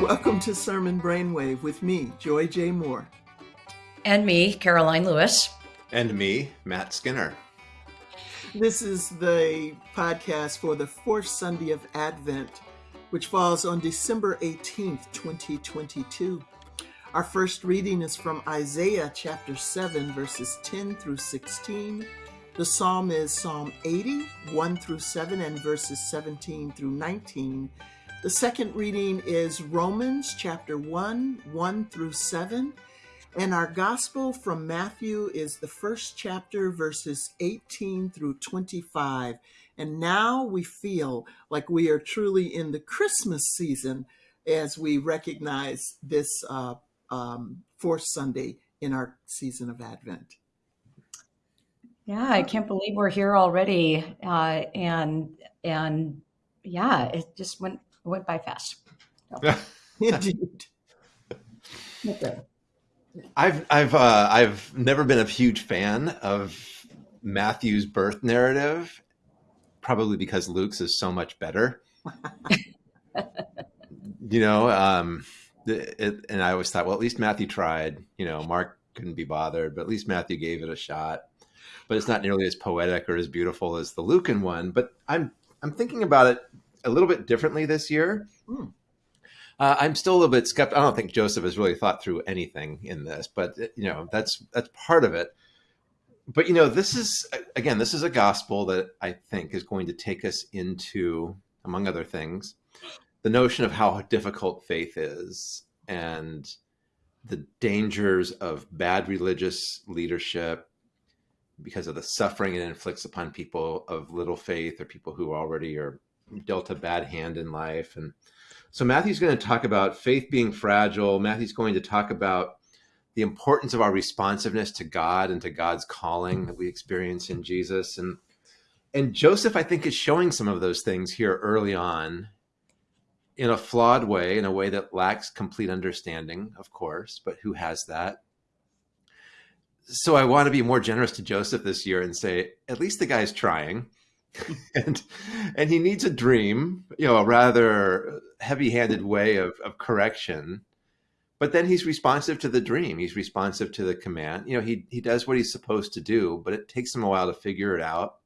Welcome to Sermon Brainwave with me, Joy J. Moore. And me, Karoline Lewis. And me, Matt Skinner. This is the podcast for the fourth Sunday of Advent, which falls on December 18th, 2022. Our first reading is from Isaiah chapter 7, verses 10 through 16. The psalm is Psalm 80, 1 through 7, and verses 17 through 19. The second reading is Romans chapter 1, 1 through 7. And our gospel from Matthew is the first chapter, verses 18 through 25. And now we feel like we are truly in the Christmas season as we recognize this uh, um, fourth Sunday in our season of Advent. Yeah, I can't believe we're here already, uh, and and yeah, it just went went by fast. So. Indeed. I've I've uh, I've never been a huge fan of Matthew's birth narrative, probably because Luke's is so much better. you know, um, it, and I always thought, well, at least Matthew tried. You know, Mark couldn't be bothered, but at least Matthew gave it a shot. But it's not nearly as poetic or as beautiful as the Lucan one. But I'm I'm thinking about it a little bit differently this year. Hmm. Uh, I'm still a little bit skeptical. I don't think Joseph has really thought through anything in this, but you know that's that's part of it. But you know, this is again, this is a gospel that I think is going to take us into, among other things, the notion of how difficult faith is and the dangers of bad religious leadership because of the suffering it inflicts upon people of little faith or people who already are dealt a bad hand in life. And so Matthew's going to talk about faith being fragile. Matthew's going to talk about the importance of our responsiveness to God and to God's calling that we experience in Jesus. And and Joseph, I think, is showing some of those things here early on in a flawed way, in a way that lacks complete understanding, of course, but who has that? So I want to be more generous to Joseph this year and say, at least the guy's trying. and and he needs a dream, you know, a rather heavy-handed way of, of correction. But then he's responsive to the dream. He's responsive to the command. You know, he he does what he's supposed to do, but it takes him a while to figure it out,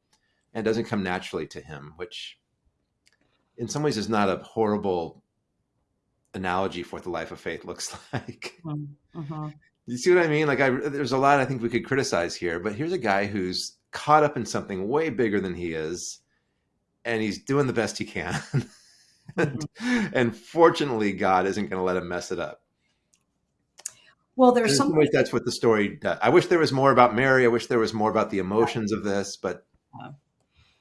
and doesn't come naturally to him, which, in some ways, is not a horrible analogy for what the life of faith looks like. Mm-hmm. You see what I mean? Like, I, there's a lot I think we could criticize here, but here's a guy who's caught up in something way bigger than he is, and he's doing the best he can. and, and, fortunately, God isn't going to let him mess it up. Well, there's some ways that's what the story does. I wish there was more about Mary. I wish there was more about the emotions of this, but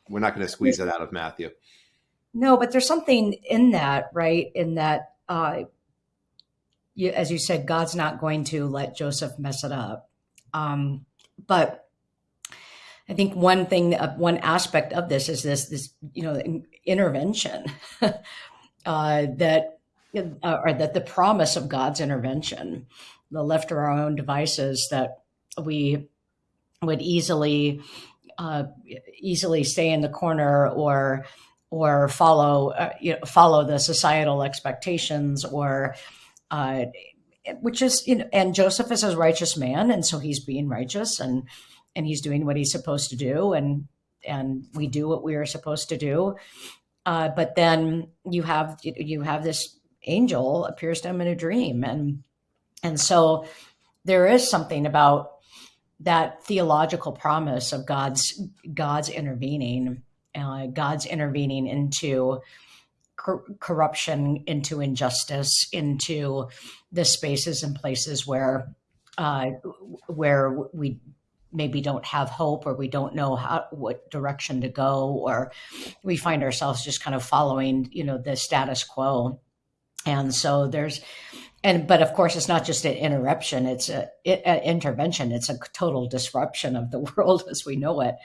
we're not going to squeeze that out of Matthew. No, but there's something in that, right? In that, uh, you, as you said, God's not going to let Joseph mess it up. Um, but I think one thing, uh, one aspect of this is this, this you know, intervention uh, that, uh, or that the promise of God's intervention, the left to our own devices that we would easily, uh, easily stay in the corner or, or follow, uh, you know, follow the societal expectations or, uh, which is, you know, and Joseph is a righteous man, and so he's being righteous and and he's doing what he's supposed to do and and we do what we are supposed to do. Uh, but then you have you have this angel appears to him in a dream and and so there is something about that theological promise of god's god's intervening uh, god's intervening into cor- corruption into injustice into the spaces and places where uh, where we maybe don't have hope or we don't know how what direction to go or we find ourselves just kind of following you know the status quo. And so there's and but of course it's not just an interruption it's a, an intervention. It's a total disruption of the world as we know it.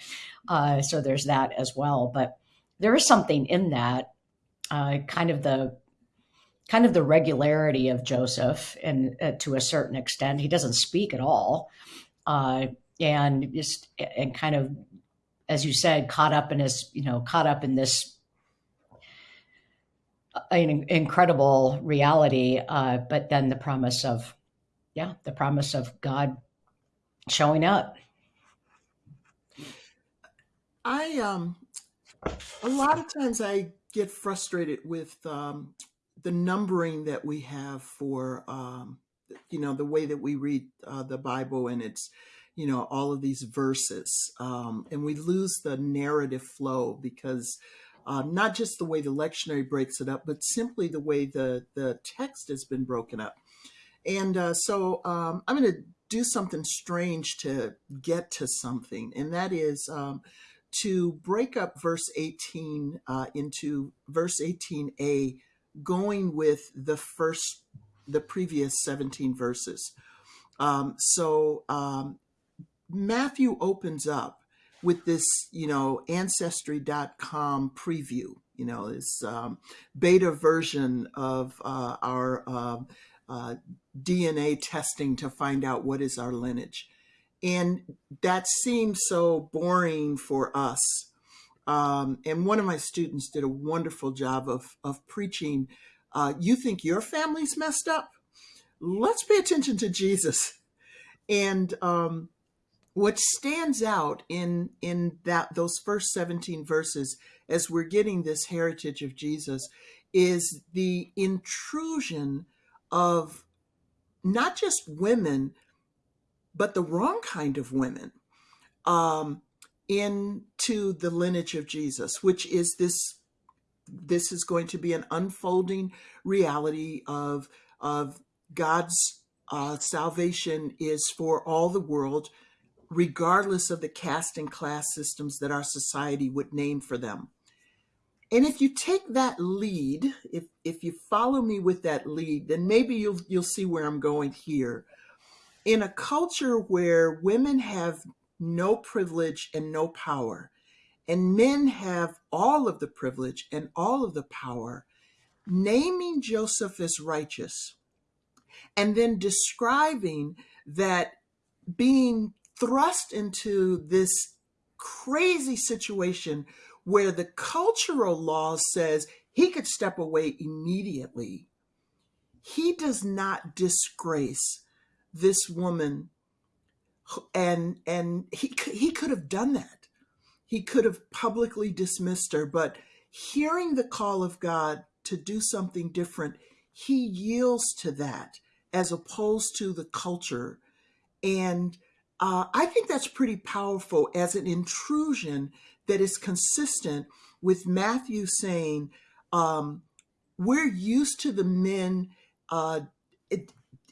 Uh, so there's that as well. But there is something in that uh, kind of the kind of the regularity of joseph and uh, to a certain extent he doesn't speak at all uh, and just and kind of as you said caught up in his you know caught up in this an incredible reality. Uh, but then the promise of, yeah, the promise of God showing up. I um a lot of times I get frustrated with um, the numbering that we have for um, you know the way that we read uh, the Bible and it's you know all of these verses um, and we lose the narrative flow because uh, not just the way the lectionary breaks it up but simply the way the the text has been broken up. And uh, so um, I'm going to do something strange to get to something and that is um, to break up verse 18 uh, into verse 18a, going with the first, the previous 17 verses. Um, so um, Matthew opens up with this, you know, ancestry.com preview, you know, this um, beta version of uh, our uh, uh DNA testing to find out what is our lineage. And that seemed so boring for us. Um, and one of my students did a wonderful job of, of preaching. Uh, you think your family's messed up? Let's pay attention to Jesus. And um, what stands out in in that those first 17 verses as we're getting this heritage of Jesus is the intrusion of not just women but the wrong kind of women um, into the lineage of Jesus, which is this. This is going to be an unfolding reality of of God's uh, salvation is for all the world, regardless of the caste and class systems that our society would name for them. And if you take that lead, if if you follow me with that lead, then maybe you'll you'll see where I'm going here in a culture where women have no privilege and no power, and men have all of the privilege and all of the power, naming Joseph as righteous and then describing that being thrust into this crazy situation where the cultural law says he could step away immediately he does not disgrace this woman. And and he he could have done that. He could have publicly dismissed her but hearing the call of god to do something different he yields to that as opposed to the culture. And uh, i think that's pretty powerful as an intrusion that is consistent with matthew saying um, we're used to the men uh,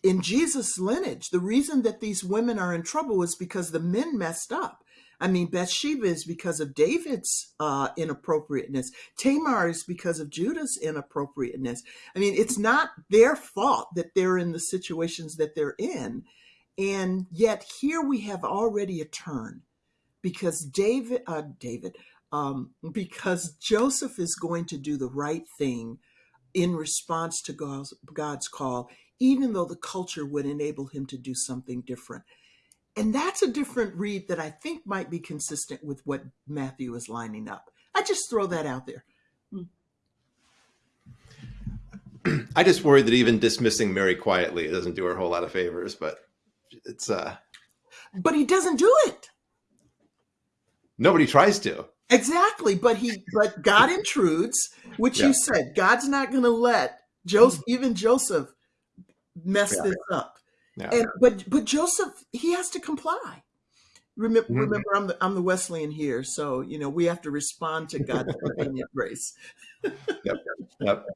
in Jesus' lineage, the reason that these women are in trouble is because the men messed up. I mean, Bathsheba is because of David's uh, inappropriateness. Tamar is because of Judah's inappropriateness. I mean, it's not their fault that they're in the situations that they're in. And yet here we have already a turn because David, uh, David, um, because Joseph is going to do the right thing in response to God's, God's call even though the culture would enable him to do something different. And that's a different read that I think might be consistent with what Matthew is lining up. I just throw that out there. I just worry that even dismissing Mary quietly doesn't do her a whole lot of favors, but it's uh But he doesn't do it. Nobody tries to. Exactly, but he but God intrudes, which yeah. you said God's not going to let Joseph even Joseph mess yeah. this up. Yeah. And but but Joseph, he has to comply. Remember, mm-hmm. remember, I'm the I'm the Wesleyan here, so you know we have to respond to God's prevenient grace. yep, yep.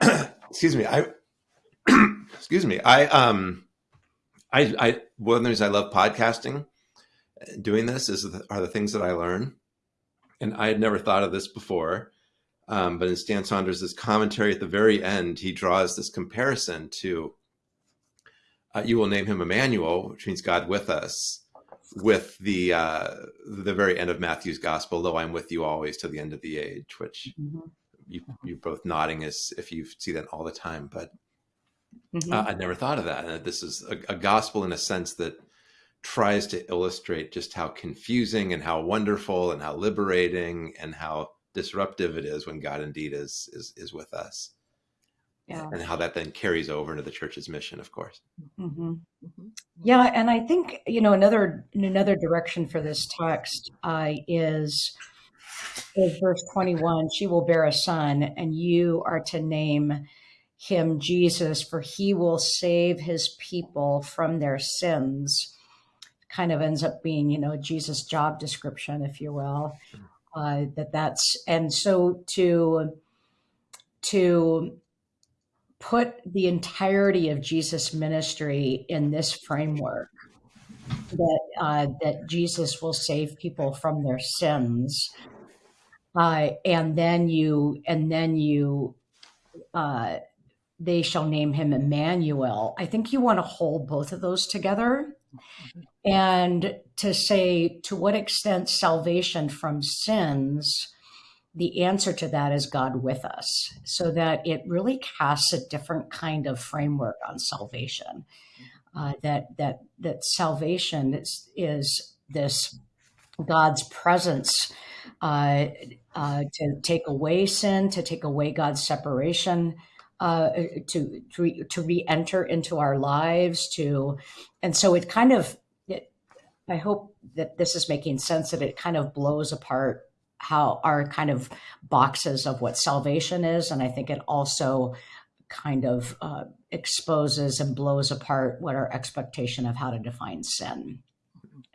excuse me, I excuse me, I um, I I one of the reasons I love podcasting, doing this is the, are the things that I learn, and I had never thought of this before. Um, but in Stan Saunders' commentary at the very end, he draws this comparison to uh, "You will name him Emmanuel," which means God with us, with the uh, the very end of Matthew's Gospel, "Though I'm with you always to the end of the age," which mm-hmm. you you both nodding as if you see that all the time. But mm-hmm. uh, I never thought of that, and this is a, a gospel in a sense that tries to illustrate just how confusing and how wonderful and how liberating and how disruptive it is when God indeed is is is with us. Yeah. And how that then carries over into the church's mission, of course. Mm-hmm. Mm-hmm. Yeah, and I think you know another another direction for this text uh, is is verse twenty one. She will bear a son, and you are to name him Jesus, for he will save his people from their sins. Kind of ends up being, you know, Jesus' job description, if you will. Uh, that that's and so to to put the entirety of Jesus' ministry in this framework that uh, that Jesus will save people from their sins, uh, and then you and then you uh, they shall name him Emmanuel. I think you want to hold both of those together and to say to what extent salvation from sins the answer to that is God with us, so that it really casts a different kind of framework on salvation. Uh, that that that salvation is is this God's presence uh, uh, to take away sin, to take away God's separation, uh, to to, re, to re-enter into our lives. To and so it kind of. I hope that this is making sense. That it kind of blows apart how our kind of boxes of what salvation is. And I think it also kind of uh, exposes and blows apart what our expectation of how to define sin.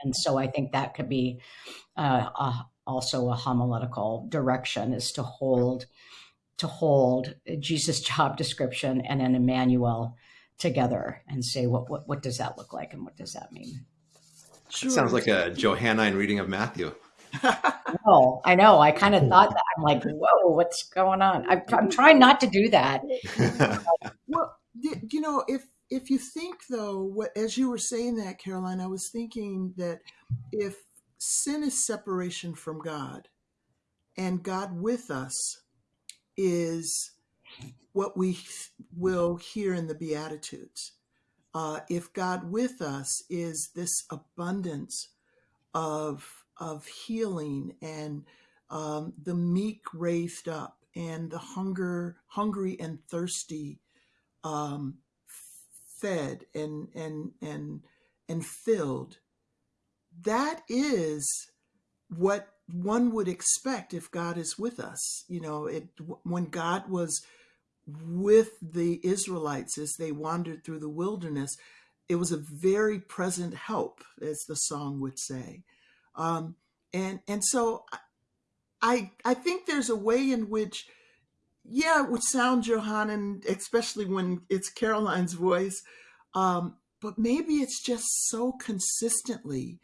And so I think that could be uh, a, also a homiletical direction is to hold to hold Jesus' job description and an Emmanuel together and say what, what what does that look like and what does that mean? Sure. Sounds like a Johannine reading of Matthew no, I know. I kind of thought that. I'm like, whoa, what's going on? I'm, I'm trying not to do that. well, you know, if if you think though, what as you were saying that, Karoline, I was thinking that if sin is separation from God, and God with us is what we will hear in the Beatitudes. Uh, if God with us is this abundance of of healing and um, the meek raised up and the hunger hungry and thirsty um, fed and and and and filled that is what one would expect if God is with us. You know it when God was with the Israelites as they wandered through the wilderness it was a very present help as the song would say. Um, and and so I I think there's a way in which yeah it would sound Johannine, especially when it's Karoline's voice, um, but maybe it's just so consistently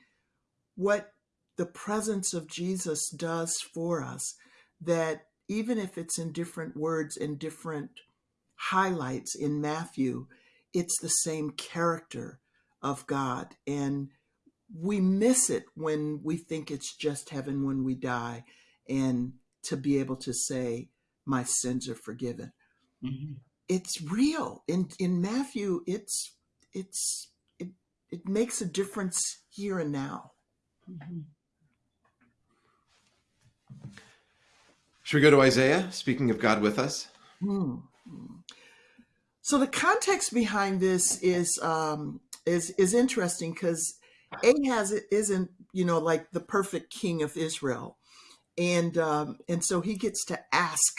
what the presence of Jesus does for us that even if it's in different words and different highlights in Matthew, it's the same character of God. And we miss it when we think it's just heaven when we die and to be able to say my sins are forgiven mm-hmm. it's real in in matthew it's it's it it makes a difference here and now mm-hmm. Should we go to isaiah speaking of god with us hmm so the context behind this is um is is interesting because Ahaz isn't, you know, like the perfect king of Israel. And um, and so he gets to ask,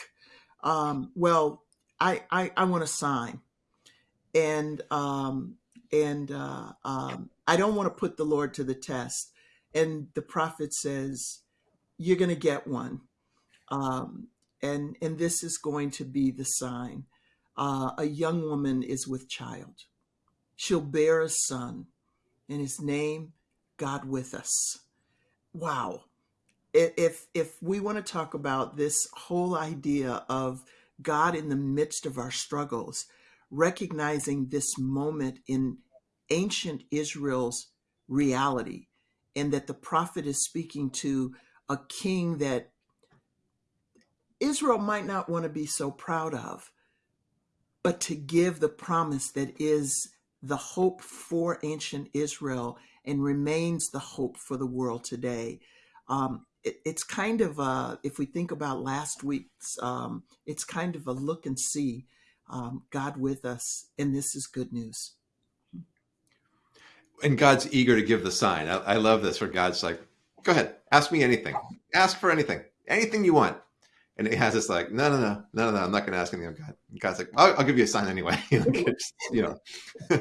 um, well, I, I, I want to sign. And um, and uh, um, I don't want to put the Lord to the test. And the prophet says, you're going to get one. Um, and, and this is going to be the sign. Uh, a young woman is with child. She'll bear a son and his name God with us. Wow. If if we want to talk about this whole idea of God in the midst of our struggles, recognizing this moment in ancient Israel's reality, and that the prophet is speaking to a king that Israel might not want to be so proud of, but to give the promise that is the hope for ancient Israel and remains the hope for the world today. Um, it, it's kind of a, if we think about last week's, um, it's kind of a look and see um, God with us, and this is good news. And God's eager to give the sign. I, I love this where God's like, go ahead, ask me anything. Ask for anything, anything you want. And he has this like, no, no, no, no, no, I'm not going to ask anything of God. And God's like, I'll, I'll, give you a sign anyway. you know,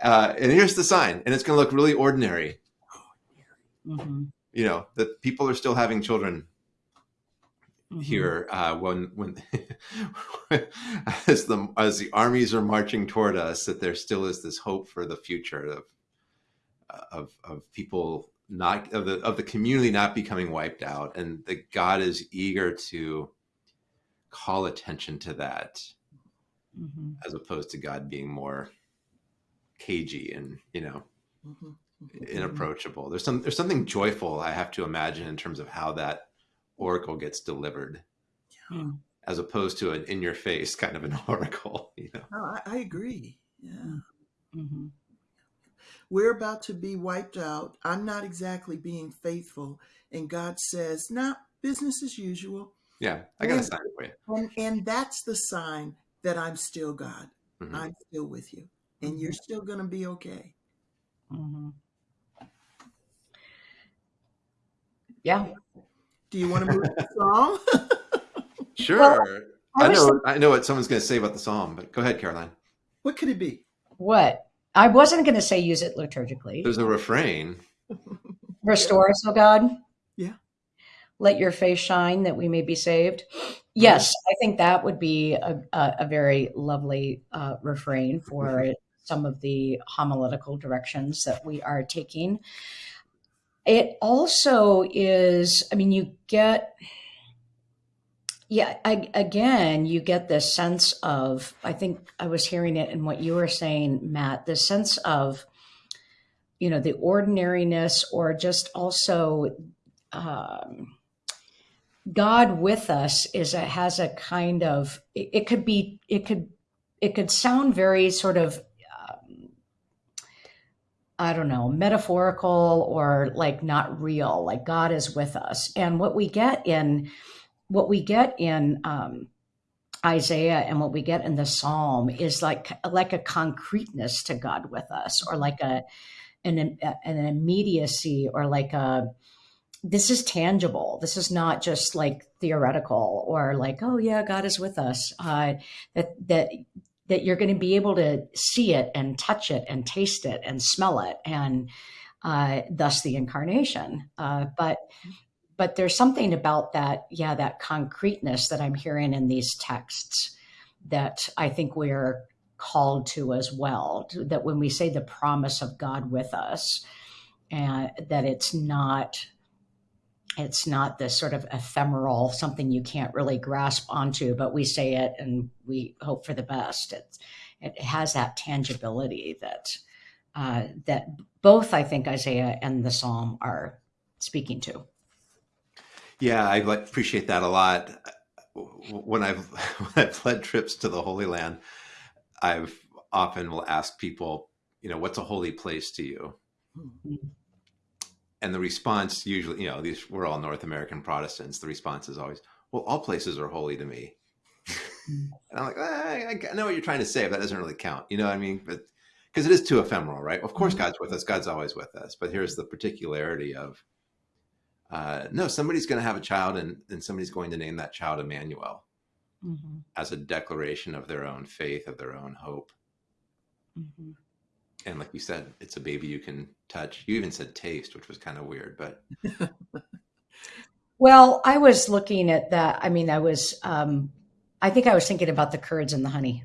uh, and here's the sign, and it's going to look really ordinary. Mm-hmm. You know that people are still having children mm-hmm. here uh, when when as the as the armies are marching toward us, that there still is this hope for the future of of of people not of the of the community not becoming wiped out, and that God is eager to call attention to that, mm-hmm. as opposed to God being more cagey and you know mm-hmm. mm-hmm. inapproachable. There's some there's something joyful I have to imagine in terms of how that oracle gets delivered. Yeah. Hmm. As opposed to an in your face kind of an oracle, you know. No, I, I agree. Yeah. We're about to be wiped out. I'm not exactly being faithful. And God says, nah, business as usual. Yeah, I got and, a sign for you. And, and that's the sign that I'm still God. Mm-hmm. I'm still with you. And you're mm-hmm. still going to be okay. Mm-hmm. Yeah. Do you want to move the song? sure. Well, I, I know. I know what someone's going to say about the psalm, but go ahead, Karoline. What could it be? What? I wasn't going to say use it liturgically. There's a refrain. Restore us, O God. Yeah. Let your face shine that we may be saved. Yes, I think that would be a, a, a very lovely uh, refrain for some of the homiletical directions that we are taking. It also is, I mean, you get yeah, I, again, you get this sense of, I think I was hearing it in what you were saying, Matt, the sense of, you know, the ordinariness or just also um, God with us is a, has a kind of, it, it, could be, it could, it could sound very sort of, um, I don't know, metaphorical or like not real, like God is with us. And what we get in, what we get in um, Isaiah and what we get in the Psalm is like like a concreteness to God with us, or like a an an immediacy, or like a this is tangible. This is not just like theoretical or like oh yeah, God is with us. Uh, that that that you're going to be able to see it and touch it and taste it and smell it and uh, thus the incarnation. Uh, but but there's something about that, yeah, that concreteness that I'm hearing in these texts that I think we're called to as well. That when we say the promise of God with us, and that it's not it's not this sort of ephemeral something you can't really grasp onto, but we say it and we hope for the best. It's, it has that tangibility that uh, that both I think Isaiah and the Psalm are speaking to. Yeah, I appreciate that a lot. When I've when I've led trips to the Holy Land, I've often will ask people, you know, what's a holy place to you? Mm-hmm. And the response usually, you know, these we're all North American Protestants. The response is always, "Well, all places are holy to me." Mm-hmm. and I'm like, eh, I know what you're trying to say, but that doesn't really count. You know what I mean? But because it is too ephemeral, right? Of course, mm-hmm. God's with us. God's always with us. But here's the particularity of uh, no, somebody's going to have a child and, and somebody's going to name that child Emmanuel mm-hmm. as a declaration of their own faith, of their own hope. Mm-hmm. And like you said, it's a baby you can touch. You even said taste, which was kind of weird, but. well, I was looking at that. I mean, I was, um, I think I was thinking about the curds and the honey.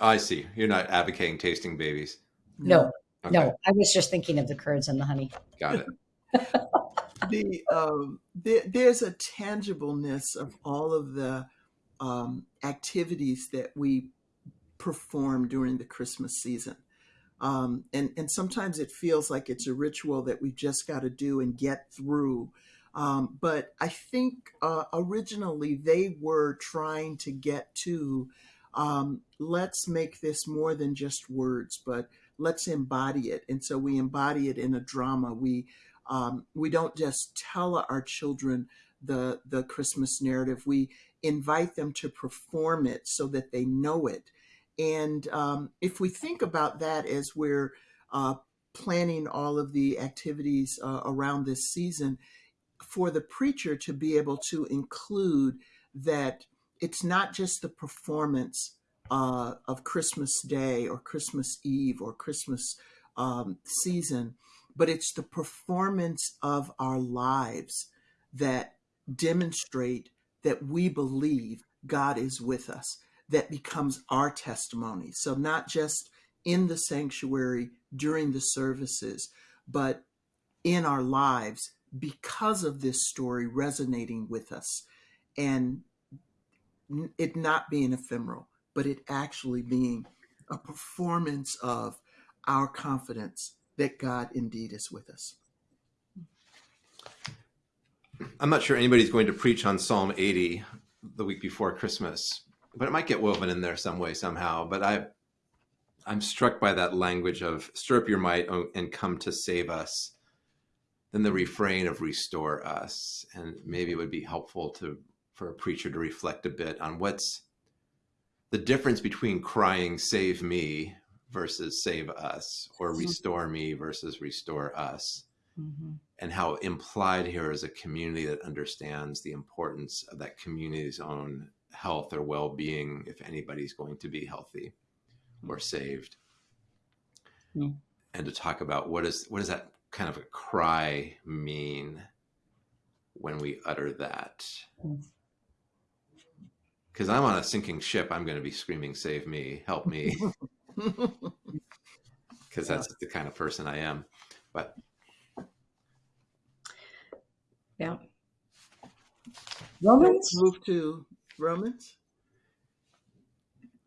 I see. You're not advocating tasting babies. No, okay. no. I was just thinking of the curds and the honey. Got it. the um, there, there's a tangibleness of all of the um, activities that we perform during the Christmas season. Um, and, and sometimes it feels like it's a ritual that we just got to do and get through. Um, but I think uh, originally they were trying to get to um, let's make this more than just words, but let's embody it. And so we embody it in a drama. We Um, we don't just tell our children the the Christmas narrative. We invite them to perform it so that they know it. And um, if we think about that as we're uh, planning all of the activities uh, around this season, for the preacher to be able to include that it's not just the performance uh, of Christmas Day or Christmas Eve or Christmas um, season, but it's the performance of our lives that demonstrate that we believe God is with us, that becomes our testimony. So, not just in the sanctuary during the services, but in our lives because of this story resonating with us and it not being ephemeral, but it actually being a performance of our confidence that God indeed is with us. I'm not sure anybody's going to preach on Psalm 80 the week before Christmas, but it might get woven in there some way somehow. But I, I'm struck by that language of "stir up your might and come to save us." Then the refrain of "restore us," and maybe it would be helpful to for a preacher to reflect a bit on what's the difference between crying "Save me" versus "Save us," or mm-hmm. "Restore me" versus "Restore us." Mm-hmm. And how implied here is a community that understands the importance of that community's own health or well being if anybody's going to be healthy or saved. Mm-hmm. And to talk about what is what does that kind of a cry mean when we utter that? Because I'm on a sinking ship, I'm going to be screaming, "Save me! Help me!" Because that's the kind of person I am. But yeah. Romans? Move to Romans?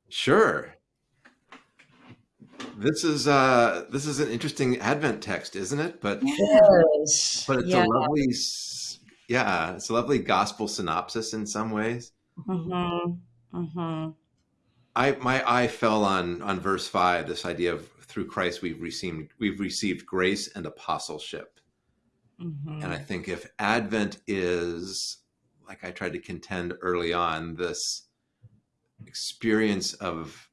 Sure. This is uh this is an interesting Advent text, isn't it? But yes. but it's yeah. a lovely yeah, it's a lovely gospel synopsis in some ways. Mm-hmm. Mm-hmm. I my eye fell on on verse five, this idea of through Christ we've received we've received grace and apostleship. Mm-hmm. And I think if Advent is, like I tried to contend early on, this experience of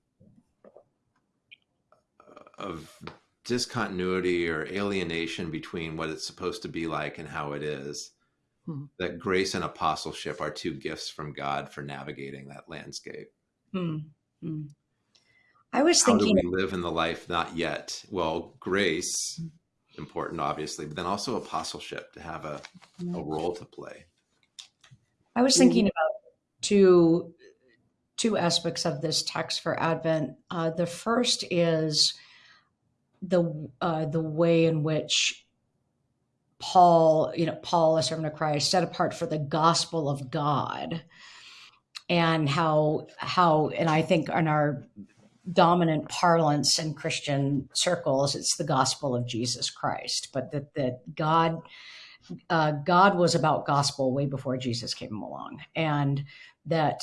of discontinuity or alienation between what it's supposed to be like and how it is, mm-hmm. that grace and apostleship are two gifts from God for navigating that landscape. Mm-hmm. I was how thinking, do we live in the life not yet? Well, grace hmm important, obviously, but then also apostleship to have a, a role to play. I was thinking about two two aspects of this text for Advent. Uh, the first is the uh, the way in which Paul, you know, Paul, a servant of Christ, set apart for the gospel of God, and how how, and I think in our dominant parlance in Christian circles, it's the gospel of Jesus Christ, but that that God uh, God was about gospel way before Jesus came along, and that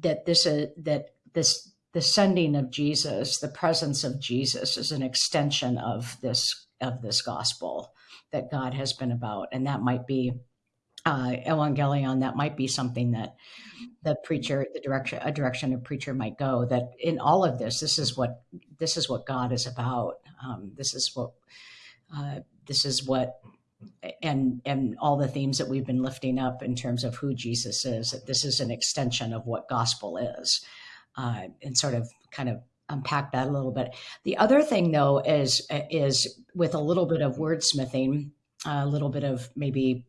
that this uh, that this the sending of Jesus, the presence of Jesus, is an extension of this of this gospel that God has been about, and that might be uh, evangelion, that might be something that the preacher, the direction, a direction a preacher might go. That in all of this, this is what this is what God is about. Um, this is what uh, this is what, and and all the themes that we've been lifting up in terms of who Jesus is. That this is an extension of what gospel is, uh, and sort of kind of unpack that a little bit. The other thing, though, is is with a little bit of wordsmithing, a little bit of maybe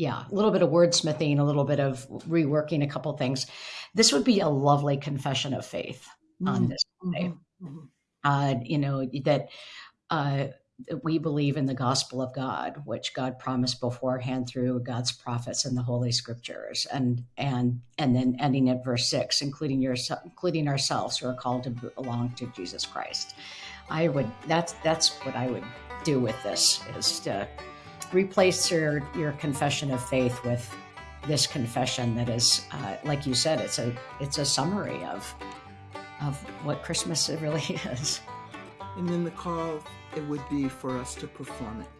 yeah, a little bit of wordsmithing, a little bit of reworking a couple things. This would be a lovely confession of faith mm-hmm. on this day. Mm-hmm. Uh, you know that uh, we believe in the gospel of God, which God promised beforehand through God's prophets and the Holy Scriptures, and and and then ending at verse six, including your including ourselves who are called to belong to Jesus Christ. I would that's that's what I would do with this is to replace your your confession of faith with this confession that is, uh, like you said, it's a it's a summary of of what Christmas really is. And then the call it would be for us to perform it.